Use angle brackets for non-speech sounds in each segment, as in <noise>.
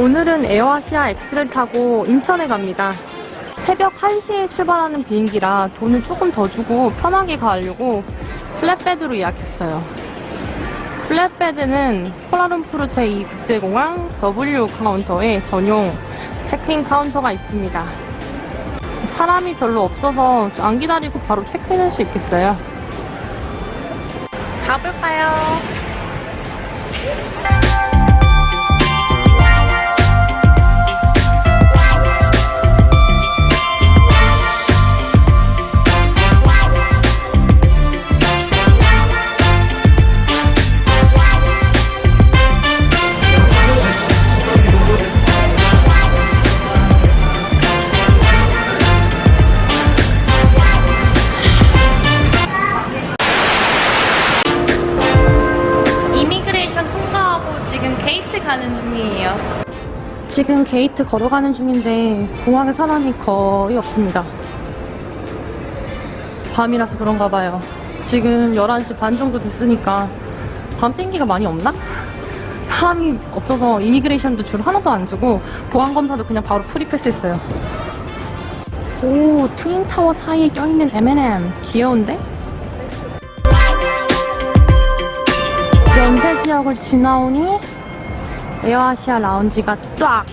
오늘은 에어아시아 X를 타고 인천에 갑니다. 새벽 1시에 출발하는 비행기라 돈을 조금 더 주고 편하게 가려고 flat bed로 예약했어요. flat bed는 쿠알라룸푸르 제2 국제공항 W 카운터에 전용 체크인 카운터가 있습니다. 사람이 별로 없어서 안 기다리고 바로 체크인할 수 있겠어요. 가볼까요? 지금 게이트 걸어가는 중인데 공항에 사람이 거의 없습니다. 밤이라서 그런가 봐요. 지금 11시 반 정도 됐으니까 밤 비행기가 많이 없나? 사람이 없어서 immigration도 줄 하나도 안 서고 보안검사도 그냥 바로 free pass 했어요. 오, 트윈타워 사이에 껴있는 M&M. 귀여운데? 연대 지역을 지나오니 에어아시아 라운지가 딱!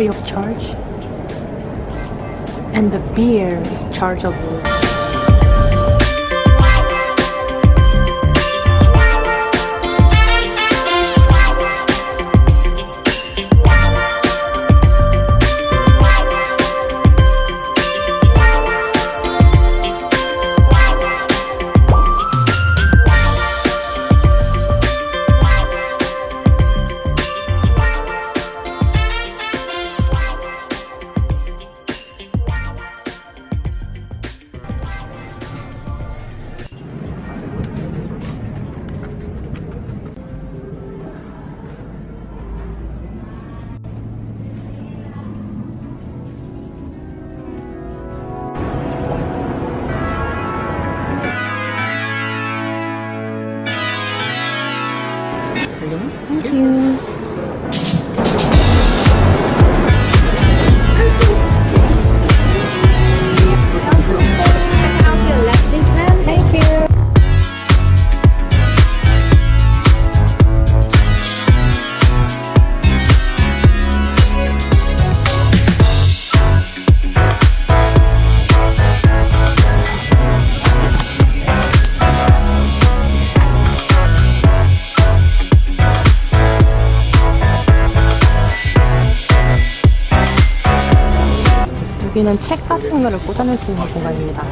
Free of charge? And the beer is chargeable. 여기는 책 같은 거를 꽂아놓을 수 있는 공간입니다.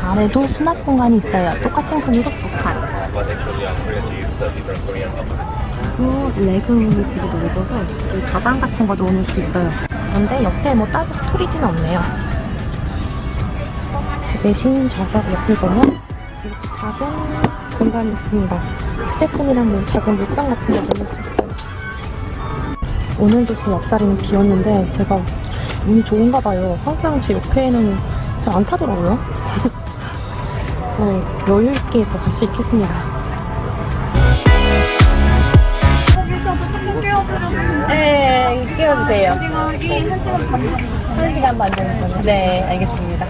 아래도 수납 공간이 있어요. 똑같은 크기로 두 칸. 그리고 레그도 넓어서 여기 가방 같은 거 넣어놓을 수 있어요. 그런데 옆에 뭐 따로 스토리지는 없네요. 그 대신 좌석 옆을 보면 이렇게 작은 공간이 있습니다. 휴대폰이랑 뭐 작은 물병 같은 거 넣을 수 있어요. 오늘도 제 옆자리는 비었는데 제가 운이 좋은가 봐요. 항상 제 옆에는 잘 안 타더라고요. <laughs> 어, 여유 있게 더 갈 수 있겠습니다. 거기서도 조금 깨워드려도 네, 깨워주세요. 한 시간 반 정도 한 시간 반 정도. 네, 알겠습니다.